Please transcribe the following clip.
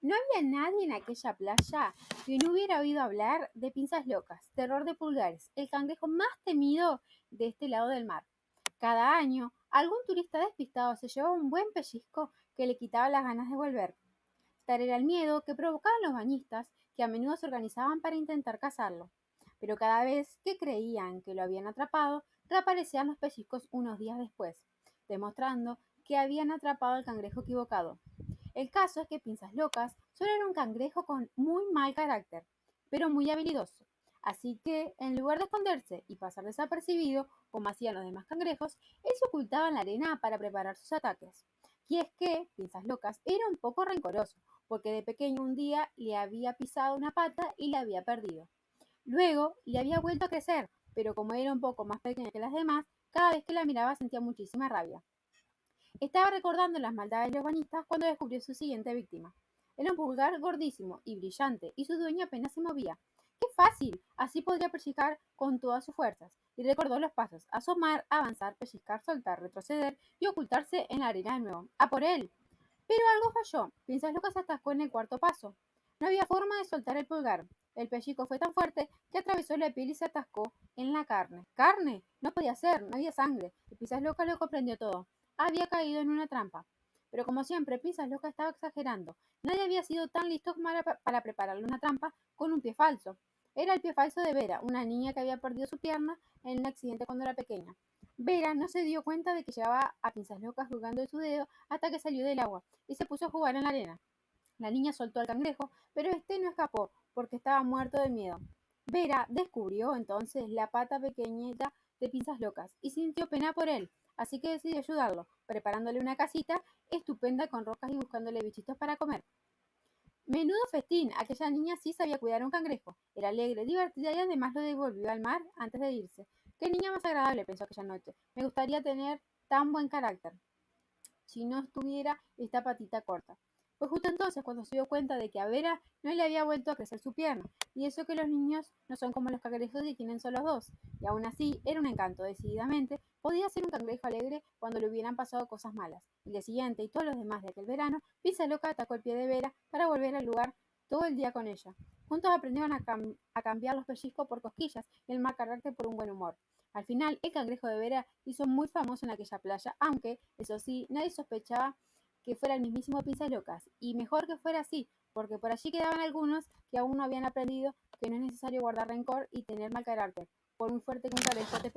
No había nadie en aquella playa que no hubiera oído hablar de pinzas locas, terror de pulgares, el cangrejo más temido de este lado del mar. Cada año, algún turista despistado se llevaba un buen pellizco que le quitaba las ganas de volver. Tal era el miedo que provocaban los bañistas, que a menudo se organizaban para intentar cazarlo. Pero cada vez que creían que lo habían atrapado, reaparecían los pellizcos unos días después, demostrando que habían atrapado al cangrejo equivocado. El caso es que Pinzas Locas solo era un cangrejo con muy mal carácter, pero muy habilidoso. Así que, en lugar de esconderse y pasar desapercibido, como hacían los demás cangrejos, él se ocultaba en la arena para preparar sus ataques. Y es que, Pinzas Locas, era un poco rencoroso, porque de pequeño un día le había pisado una pata y la había perdido. Luego le había vuelto a crecer, pero como era un poco más pequeña que las demás, cada vez que la miraba sentía muchísima rabia. Estaba recordando las maldades de los bañistas cuando descubrió su siguiente víctima. Era un pulgar gordísimo y brillante, y su dueño apenas se movía. ¡Qué fácil! Así podría pellizcar con todas sus fuerzas. Y recordó los pasos: asomar, avanzar, pellizcar, soltar, retroceder y ocultarse en la arena de nuevo. ¡A por él! Pero algo falló. Que se atascó en el cuarto paso. No había forma de soltar el pulgar. El pellizco fue tan fuerte que atravesó la piel y se atascó en la carne. ¿Carne? No podía ser, no había sangre. Y Pisas Loca lo comprendió todo había caído en una trampa. Pero como siempre, Loca estaba exagerando. Nadie había sido tan listo para prepararle una trampa con un pie falso. Era el pie falso de Vera, una niña que había perdido su pierna en un accidente cuando era pequeña. Vera no se dio cuenta de que llevaba a Pinzas Locas jugando de su dedo hasta que salió del agua y se puso a jugar en la arena. La niña soltó al cangrejo, pero este no escapó porque estaba muerto de miedo. Vera descubrió entonces la pata pequeñita de Pinzas Locas y sintió pena por él así que decidió ayudarlo, preparándole una casita estupenda con rocas y buscándole bichitos para comer. Menudo festín, aquella niña sí sabía cuidar a un cangrejo. Era alegre, divertida y además lo devolvió al mar antes de irse. Qué niña más agradable, pensó aquella noche. Me gustaría tener tan buen carácter si no estuviera esta patita corta. Fue justo entonces cuando se dio cuenta de que a Vera no le había vuelto a crecer su pierna, y eso que los niños no son como los cangrejos y tienen solo dos, y aún así era un encanto, decididamente, podía ser un cangrejo alegre cuando le hubieran pasado cosas malas. El día siguiente y todos los demás de aquel verano, Pisa Loca atacó el pie de Vera para volver al lugar todo el día con ella. Juntos aprendieron a, a cambiar los pellizcos por cosquillas y el mal carácter por un buen humor. Al final, el cangrejo de Vera hizo muy famoso en aquella playa, aunque, eso sí, nadie sospechaba que fuera el mismísimo Pinzas Locas, y mejor que fuera así, porque por allí quedaban algunos que aún no habían aprendido que no es necesario guardar rencor y tener mal carácter, por muy fuerte que un cabezote.